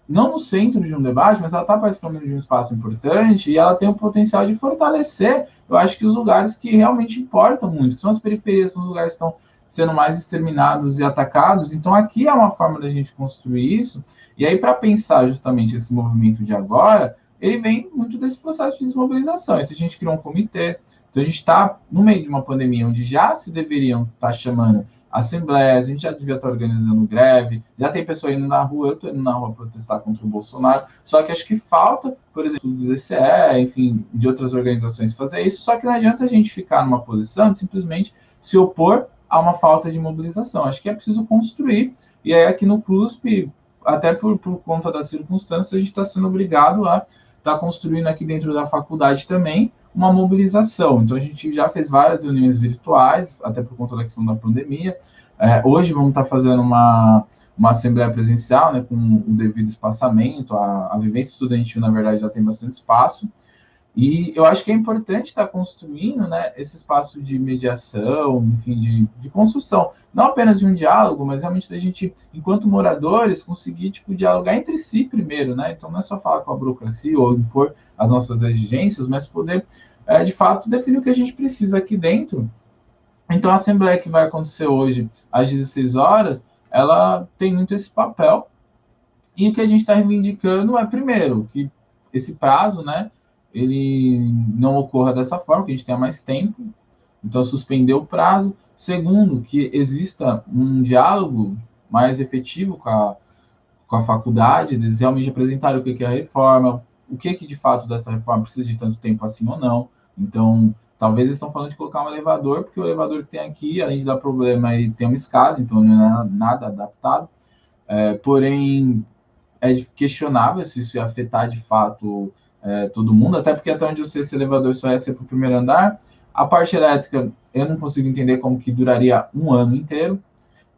não no centro de um debate, mas ela está participando de um espaço importante e ela tem o potencial de fortalecer, eu acho que os lugares que realmente importam muito, são as periferias, são os lugares que estão sendo mais exterminados e atacados. Então, aqui é uma forma da gente construir isso. E aí, para pensar justamente esse movimento de agora, ele vem muito desse processo de desmobilização. Então, a gente criou um comitê. Então, a gente está no meio de uma pandemia onde já se deveriam estar tá chamando assembleias, a gente já devia estar organizando greve, já tem pessoa indo na rua, eu estou indo na rua protestar contra o Bolsonaro, só que acho que falta, por exemplo, do DCE, enfim, de outras organizações fazer isso, só que não adianta a gente ficar numa posição de simplesmente se opor a uma falta de mobilização. Acho que é preciso construir, e aí aqui no CRUSP, até por, por conta das circunstâncias, a gente está sendo obrigado a estar tá construindo aqui dentro da faculdade também uma mobilização. Então, a gente já fez várias reuniões virtuais, até por conta da questão da pandemia. É, hoje vamos estar fazendo uma, uma assembleia presencial, né, com o devido espaçamento. A, a vivência estudantil, na verdade, já tem bastante espaço. E eu acho que é importante estar construindo né, esse espaço de mediação, enfim, de, de construção, não apenas de um diálogo, mas realmente da gente, enquanto moradores, conseguir tipo, dialogar entre si primeiro, né? Então não é só falar com a burocracia ou impor as nossas exigências, mas poder, é, de fato, definir o que a gente precisa aqui dentro. Então a assembleia que vai acontecer hoje às 16 horas, ela tem muito esse papel. E o que a gente está reivindicando é, primeiro, que esse prazo, né? Ele não ocorra dessa forma, que a gente tenha mais tempo, então suspender o prazo. Segundo, que exista um diálogo mais efetivo com a, com a faculdade, eles realmente apresentarem o que é a reforma, o que, que de fato dessa reforma precisa de tanto tempo assim ou não. Então, talvez eles estão falando de colocar um elevador, porque o elevador que tem aqui, além de dar problema, ele tem uma escada, então não é nada adaptado. É, porém, é questionável se isso ia afetar de fato é, todo mundo, até porque até onde eu sei esse elevador só ia ser para o primeiro andar. A parte elétrica, eu não consigo entender como que duraria um ano inteiro.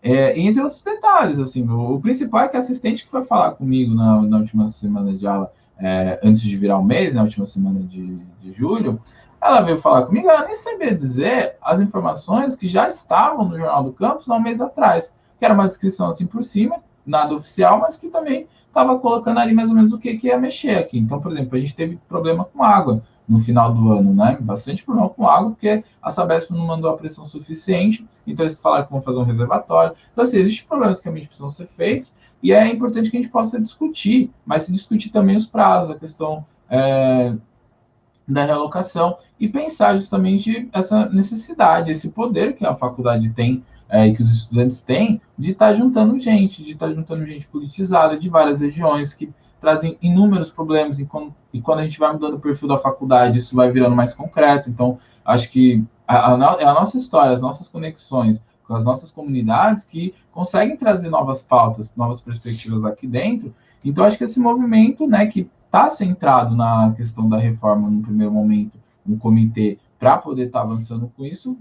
É, entre outros detalhes, assim, o, o, principal é que a assistente que foi falar comigo na, na última semana de aula, é, antes de virar o mês, na última semana de, de julho, ela veio falar comigo, ela nem sabia dizer as informações que já estavam no Jornal do Campus há um mês atrás, que era uma descrição assim por cima, nada oficial, mas que também estava colocando ali mais ou menos o que, que ia mexer aqui. Então, por exemplo, a gente teve problema com água no final do ano, né? Bastante problema com água, porque a Sabesp não mandou a pressão suficiente, então eles falaram que vão fazer um reservatório. Então, assim, existem problemas que realmente precisam ser feitos, e é importante que a gente possa discutir, mas se discutir também os prazos, a questão é, da realocação, e pensar justamente essa necessidade, esse poder que a faculdade tem é, que os estudantes têm de estar tá juntando gente, de estar tá juntando gente politizada de várias regiões que trazem inúmeros problemas e quando, e quando a gente vai mudando o perfil da faculdade, isso vai virando mais concreto. Então, acho que a, a, é a nossa história, as nossas conexões com as nossas comunidades que conseguem trazer novas pautas, novas perspectivas aqui dentro. Então, acho que esse movimento, né, que está centrado na questão da reforma no primeiro momento, um comitê para poder estar tá avançando com isso,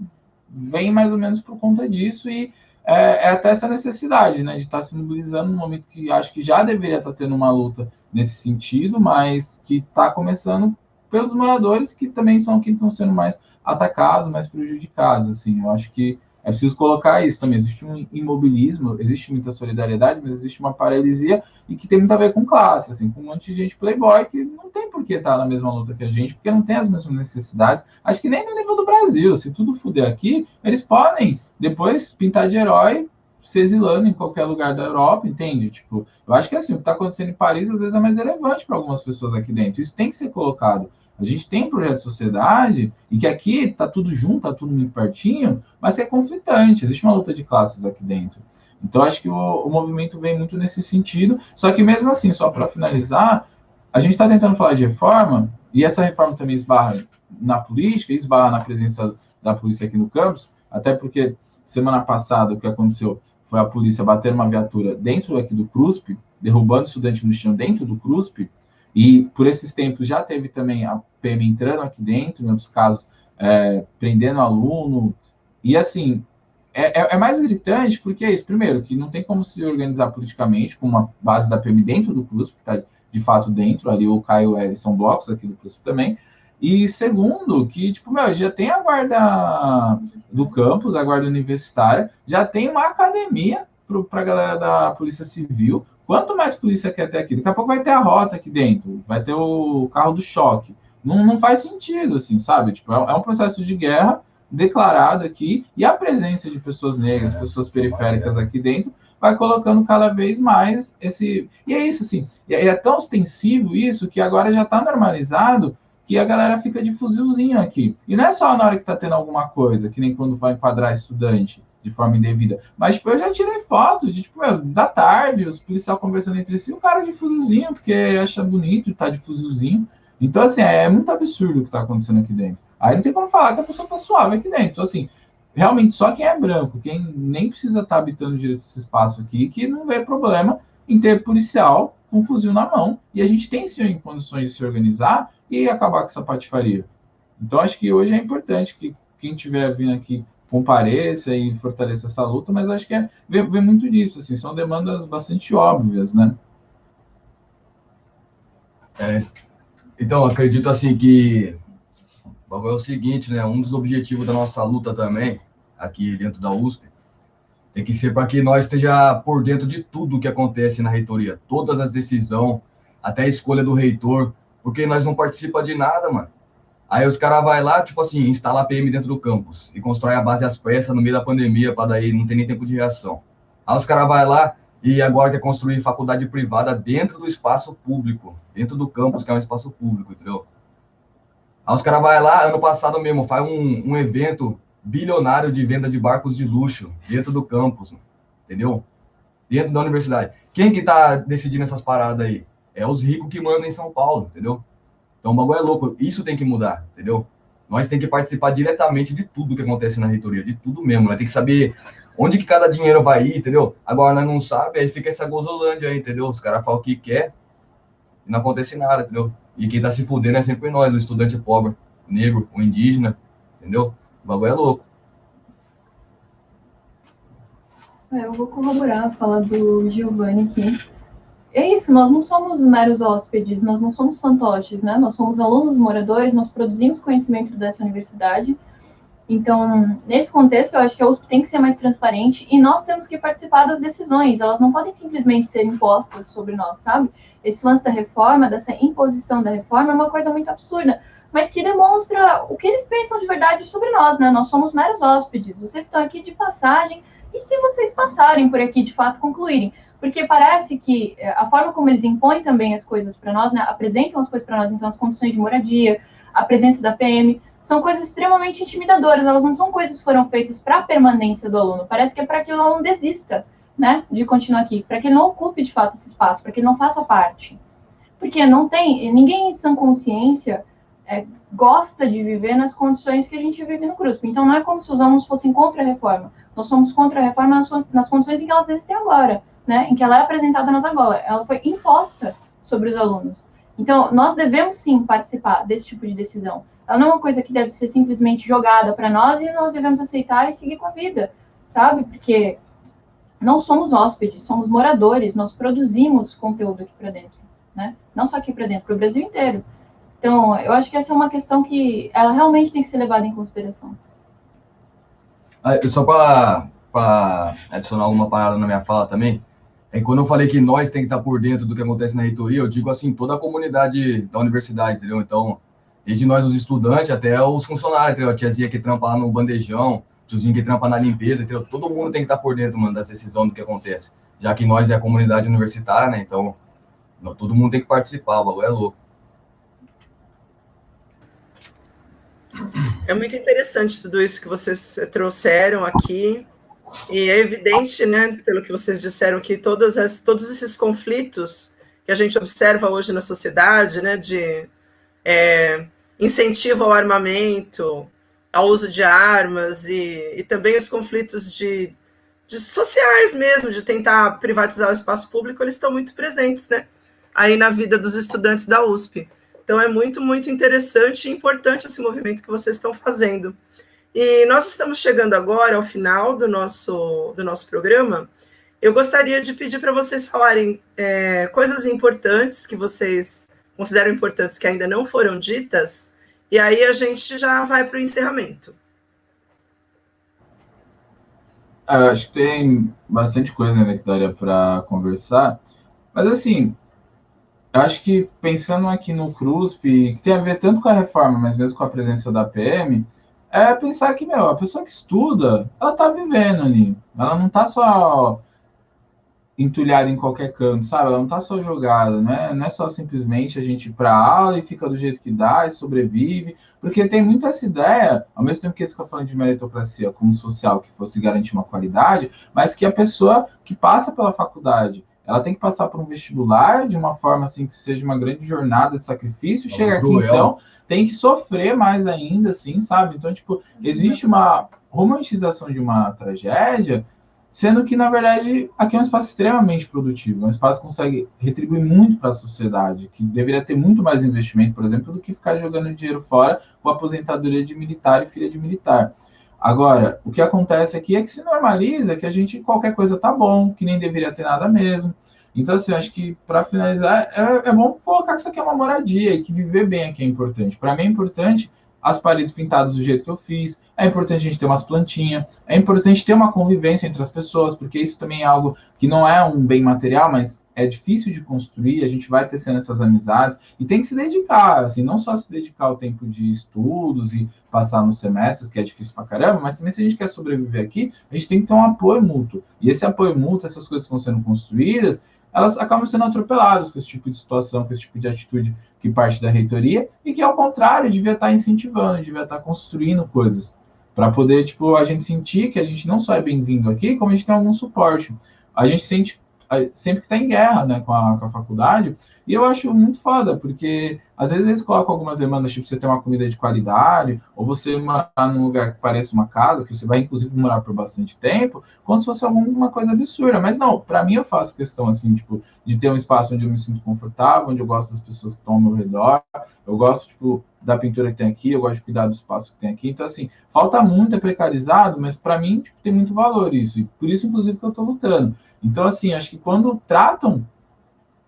vem mais ou menos por conta disso e é, é até essa necessidade, né, de estar tá se mobilizando no momento que acho que já deveria estar tá tendo uma luta nesse sentido, mas que está começando pelos moradores que também são quem estão sendo mais atacados, mais prejudicados, assim, eu acho que é preciso colocar isso também. Existe um imobilismo, existe muita solidariedade, mas existe uma paralisia e que tem muito a ver com classe, assim, com um monte de gente playboy que não tem por que estar na mesma luta que a gente, porque não tem as mesmas necessidades. Acho que nem no nível do Brasil. Se tudo fuder aqui, eles podem depois pintar de herói se exilando em qualquer lugar da Europa, entende? Tipo, eu acho que assim, o que está acontecendo em Paris às vezes é mais relevante para algumas pessoas aqui dentro. Isso tem que ser colocado. A gente tem um projeto de sociedade e que aqui está tudo junto, está tudo muito pertinho, mas é conflitante. Existe uma luta de classes aqui dentro. Então, acho que o, o movimento vem muito nesse sentido. Só que, mesmo assim, só para finalizar, a gente está tentando falar de reforma, e essa reforma também esbarra na política, esbarra na presença da polícia aqui no campus. até porque semana passada o que aconteceu foi a polícia bater uma viatura dentro aqui do CRUSP, derrubando estudante no chão dentro do CRUSP, e por esses tempos já teve também a PM entrando aqui dentro, em outros casos, é, prendendo aluno, e assim, é, é, é, mais gritante porque é isso, primeiro, que não tem como se organizar politicamente com uma base da PM dentro do CRUSP, que está de fato dentro, ali o Caio e são blocos aqui do CRUSP também, e segundo, que, tipo, meu, já tem a guarda do campus, a guarda universitária, já tem uma academia para a galera da Polícia Civil. Quanto mais polícia quer ter aqui? Daqui a pouco vai ter a rota aqui dentro, vai ter o carro do choque. Não, não faz sentido, assim, sabe? Tipo, é, é um processo de guerra declarado aqui, e a presença de pessoas negras, pessoas periféricas aqui dentro, vai colocando cada vez mais esse. E é isso, assim, e é tão ostensivo isso que agora já está normalizado que a galera fica de fuzilzinho aqui. E não é só na hora que tá tendo alguma coisa, que nem quando vai enquadrar estudante de forma indevida. Mas, tipo, eu já tirei foto de, tipo, da tarde, os policiais conversando entre si, o cara de fuzilzinho, porque acha bonito estar tá de fuzilzinho. Então, assim, é, é muito absurdo o que tá acontecendo aqui dentro. Aí não tem como falar que a pessoa tá suave aqui dentro. Então, assim, realmente, só quem é branco, quem nem precisa estar tá habitando direito esse espaço aqui, que não vê problema em ter policial com fuzil na mão. E a gente tem, sim, condições de se organizar e acabar com essa patifaria. Então, acho que hoje é importante que quem estiver vindo aqui compareça e fortaleça essa luta, mas acho que é ver, muito disso, assim, são demandas bastante óbvias, né? É, então, acredito assim que é o seguinte, né? Um dos objetivos da nossa luta também, aqui dentro da USP, tem que ser para que nós esteja por dentro de tudo que acontece na reitoria, todas as decisões, até a escolha do reitor, porque nós não participa de nada, mano. Aí os caras vai lá, tipo assim, instala a PM dentro do campus e constrói a base às pressas no meio da pandemia para daí não ter nem tempo de reação. Aí os caras vai lá e agora quer construir faculdade privada dentro do espaço público, dentro do campus, que é um espaço público, entendeu? Aí os caras vai lá, ano passado mesmo, faz um, um evento bilionário de venda de barcos de luxo dentro do campus, entendeu? Dentro da universidade. Quem que tá decidindo essas paradas aí? é os ricos que mandam em São Paulo, entendeu? Então o bagulho é louco. Isso tem que mudar, entendeu? Nós tem que participar diretamente de tudo que acontece na reitoria, de tudo mesmo. Nós tem que saber onde que cada dinheiro vai ir, entendeu? Agora nós não sabe, aí fica essa gozolândia aí, entendeu? Os caras falam o que quer e não acontece nada, entendeu? E quem tá se fudendo é sempre nós, o estudante pobre, o negro, o indígena, entendeu? O bagulho é louco. É, eu vou corroborar a fala do Giovanni aqui é isso, nós não somos meros hóspedes, nós não somos fantoches, né? Nós somos alunos moradores, nós produzimos conhecimento dessa universidade. Então, nesse contexto, eu acho que a USP tem que ser mais transparente e nós temos que participar das decisões, elas não podem simplesmente ser impostas sobre nós, sabe? Esse lance da reforma, dessa imposição da reforma, é uma coisa muito absurda, mas que demonstra o que eles pensam de verdade sobre nós, né? Nós somos meros hóspedes, vocês estão aqui de passagem, e se vocês passarem por aqui, de fato, concluírem? porque parece que eh, a forma como eles impõem também as coisas para nós, né, apresentam as coisas para nós, então as condições de moradia, a presença da PM, são coisas extremamente intimidadoras, elas não são coisas que foram feitas para a permanência do aluno, parece que é para que o aluno desista, né, de continuar aqui, para que ele não ocupe de fato esse espaço, para que ele não faça parte. Porque não tem, ninguém em sã consciência é, gosta de viver nas condições que a gente vive no CRUSP. Então não é como se os alunos fossem contra a reforma, nós somos contra a reforma nas, nas condições em que elas existem agora né, em que ela é apresentada nas escola, ela foi imposta sobre os alunos. Então, nós devemos sim participar desse tipo de decisão. Ela não é uma coisa que deve ser simplesmente jogada para nós e nós devemos aceitar e seguir com a vida, sabe? Porque não somos hóspedes, somos moradores, nós produzimos conteúdo aqui para dentro, né? Não só aqui para dentro, para o Brasil inteiro. Então, eu acho que essa é uma questão que ela realmente tem que ser levada em consideração. Ah, só para adicionar alguma parada na minha fala também, é, quando eu falei que nós tem que estar por dentro do que acontece na reitoria, eu digo assim, toda a comunidade da universidade, entendeu? Então, desde nós, os estudantes, até os funcionários, entendeu? A tiazinha que trampa lá no bandejão, tiozinho que trampa na limpeza, entendeu? Todo mundo tem que estar por dentro, mano, das decisões do que acontece. Já que nós é a comunidade universitária, né? Então, todo mundo tem que participar, o bagulho é louco. É muito interessante tudo isso que vocês trouxeram aqui. E é evidente, né, pelo que vocês disseram, que todas as, todos esses conflitos que a gente observa hoje na sociedade, né, de é, incentivo ao armamento, ao uso de armas e, e também os conflitos de, de sociais mesmo, de tentar privatizar o espaço público, eles estão muito presentes, né? Aí na vida dos estudantes da USP. Então é muito, muito interessante e importante esse movimento que vocês estão fazendo. E nós estamos chegando agora ao final do nosso, do nosso programa. Eu gostaria de pedir para vocês falarem é, coisas importantes que vocês consideram importantes que ainda não foram ditas, e aí a gente já vai para o encerramento. Ah, acho que tem bastante coisa ainda que daria para conversar, mas assim, eu acho que pensando aqui no CRUSP, que tem a ver tanto com a reforma, mas mesmo com a presença da PM, é pensar que, meu, a pessoa que estuda, ela tá vivendo ali. Ela não tá só entulhada em qualquer canto, sabe? Ela não tá só jogada, né? Não é só simplesmente a gente ir para aula e fica do jeito que dá e sobrevive, porque tem muito essa ideia, ao mesmo tempo que eles ficam falando de meritocracia como social, que fosse garantir uma qualidade, mas que a pessoa que passa pela faculdade, ela tem que passar por um vestibular de uma forma assim que seja uma grande jornada de sacrifício, chega aqui então, tem que sofrer mais ainda, assim, sabe? Então, tipo, existe uma romantização de uma tragédia, sendo que, na verdade, aqui é um espaço extremamente produtivo, é um espaço que consegue retribuir muito para a sociedade, que deveria ter muito mais investimento, por exemplo, do que ficar jogando dinheiro fora com aposentadoria de militar e filha de militar. Agora, o que acontece aqui é que se normaliza que a gente, qualquer coisa tá bom, que nem deveria ter nada mesmo. Então, assim, acho que para finalizar, é, é, bom colocar que isso aqui é uma moradia e que viver bem aqui é importante. Para mim é importante as paredes pintadas do jeito que eu fiz, é importante a gente ter umas plantinhas, é importante ter uma convivência entre as pessoas, porque isso também é algo que não é um bem material, mas é difícil de construir, a gente vai tecendo essas amizades e tem que se dedicar, assim, não só se dedicar ao tempo de estudos e passar nos semestres, que é difícil pra caramba, mas também se a gente quer sobreviver aqui, a gente tem que ter um apoio mútuo. E esse apoio mútuo, essas coisas que vão sendo construídas, elas acabam sendo atropeladas com esse tipo de situação, com esse tipo de atitude que parte da reitoria, e que, ao contrário, devia estar incentivando, devia estar construindo coisas, para poder, tipo, a gente sentir que a gente não só é bem-vindo aqui, como a gente tem algum suporte. A gente sente sempre que está em guerra né, com, a, com a faculdade, e eu acho muito foda, porque às vezes eles colocam algumas demandas, tipo, você ter uma comida de qualidade, ou você morar num lugar que pareça uma casa, que você vai inclusive morar por bastante tempo, como se fosse alguma coisa absurda. Mas não, para mim eu faço questão, assim, tipo, de ter um espaço onde eu me sinto confortável, onde eu gosto das pessoas que estão ao meu redor, eu gosto, tipo, da pintura que tem aqui, eu gosto de cuidar do espaço que tem aqui. Então, assim, falta muito, é precarizado, mas para mim tipo, tem muito valor isso. E por isso, inclusive, que eu estou lutando. Então, assim, acho que quando tratam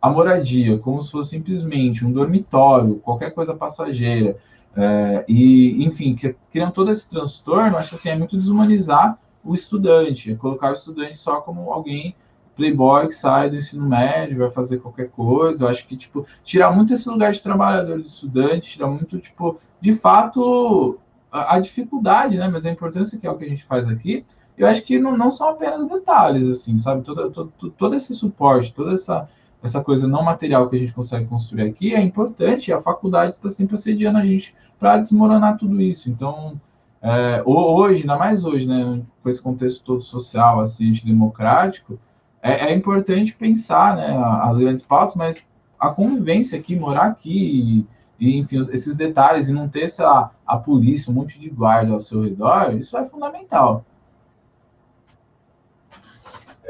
a moradia como se fosse simplesmente um dormitório, qualquer coisa passageira, é, e, enfim, que, criam todo esse transtorno, acho assim, é muito desumanizar o estudante, é colocar o estudante só como alguém playboy que sai do ensino médio, vai fazer qualquer coisa. Eu acho que, tipo, tirar muito esse lugar de trabalhador, de estudante, tirar muito, tipo, de fato, a, a dificuldade, né? Mas a importância que é o que a gente faz aqui, eu acho que não, não são apenas detalhes, assim, sabe? Todo, todo, todo esse suporte, toda essa, essa coisa não material que a gente consegue construir aqui é importante e a faculdade está sempre assediando a gente para desmoronar tudo isso. Então, é, hoje, ainda mais hoje, né, com esse contexto todo social, assim, democrático, é, é, importante pensar né, as grandes pautas, mas a convivência aqui, morar aqui, e, enfim, esses detalhes, e não ter essa, a polícia, um monte de guarda ao seu redor, isso é fundamental.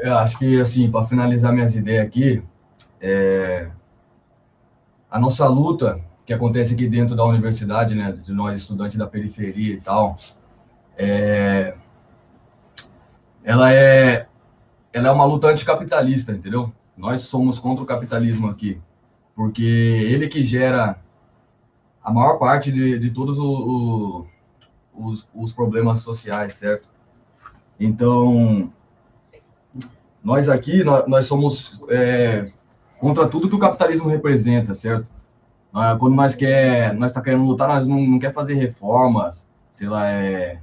Eu acho que, assim, para finalizar minhas ideias aqui, é... a nossa luta que acontece aqui dentro da universidade, né, de nós estudantes da periferia e tal, é... ela é ela é uma luta anticapitalista, entendeu? Nós somos contra o capitalismo aqui, porque ele que gera a maior parte de, de todos o, o, os, os problemas sociais, certo? Então, nós aqui, nós, nós somos é, contra tudo que o capitalismo representa, certo? Quando nós quer, nós está querendo lutar, nós não, não quer fazer reformas, sei lá, é,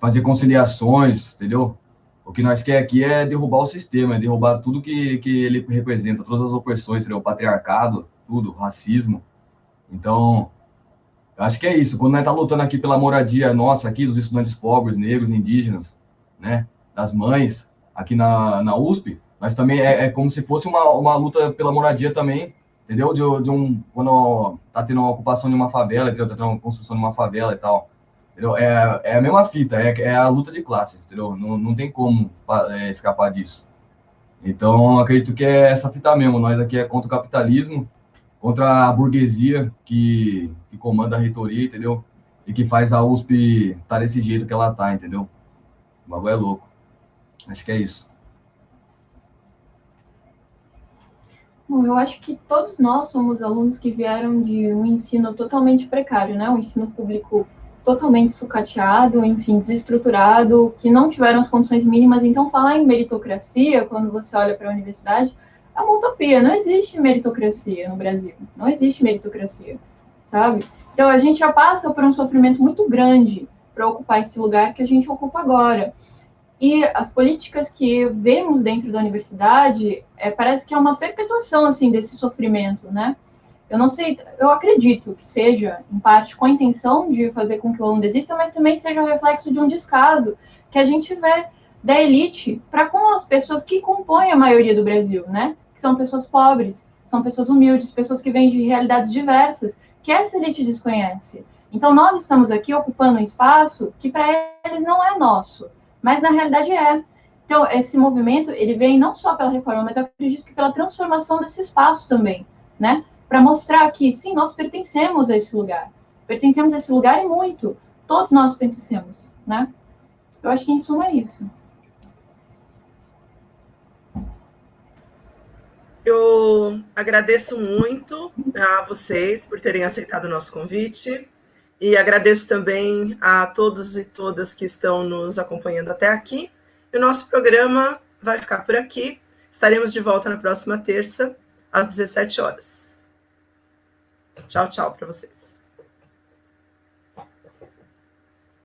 fazer conciliações, entendeu? O que nós quer aqui é derrubar o sistema, é derrubar tudo que, que ele representa, todas as opressões, entendeu? o patriarcado, tudo, racismo. Então, acho que é isso. Quando nós está lutando aqui pela moradia nossa, aqui, dos estudantes pobres, negros, indígenas, né, das mães, aqui na, na USP, mas também é, é, como se fosse uma, uma luta pela moradia também, entendeu? De, de um, quando tá tendo uma ocupação de uma favela, entendeu? Tá tendo uma construção de uma favela e tal. É, é a mesma fita, é, é a luta de classes, entendeu? Não, não tem como é, escapar disso. Então, acredito que é essa fita mesmo. Nós aqui é contra o capitalismo, contra a burguesia que, que comanda a reitoria, entendeu? E que faz a USP estar tá desse jeito que ela tá, entendeu? O bagulho é louco. Acho que é isso. Bom, eu acho que todos nós somos alunos que vieram de um ensino totalmente precário, né? Um ensino público totalmente sucateado, enfim, desestruturado, que não tiveram as condições mínimas. Então, falar em meritocracia, quando você olha para a universidade, é uma utopia. Não existe meritocracia no Brasil. Não existe meritocracia, sabe? Então, a gente já passa por um sofrimento muito grande para ocupar esse lugar que a gente ocupa agora. E as políticas que vemos dentro da universidade, é, parece que é uma perpetuação, assim, desse sofrimento, né? Eu não sei, eu acredito que seja, em parte, com a intenção de fazer com que o aluno desista, mas também seja o reflexo de um descaso que a gente vê da elite para com as pessoas que compõem a maioria do Brasil, né? Que são pessoas pobres, são pessoas humildes, pessoas que vêm de realidades diversas, que essa elite desconhece. Então, nós estamos aqui ocupando um espaço que para eles não é nosso mas na realidade é. Então, esse movimento, ele vem não só pela reforma, mas eu acredito que pela transformação desse espaço também, né? Para mostrar que, sim, nós pertencemos a esse lugar. Pertencemos a esse lugar e muito. Todos nós pertencemos, né? Eu acho que em suma é isso. Eu agradeço muito a vocês por terem aceitado o nosso convite. E agradeço também a todos e todas que estão nos acompanhando até aqui. E o nosso programa vai ficar por aqui. Estaremos de volta na próxima terça, às 17 horas. Tchau, tchau para vocês.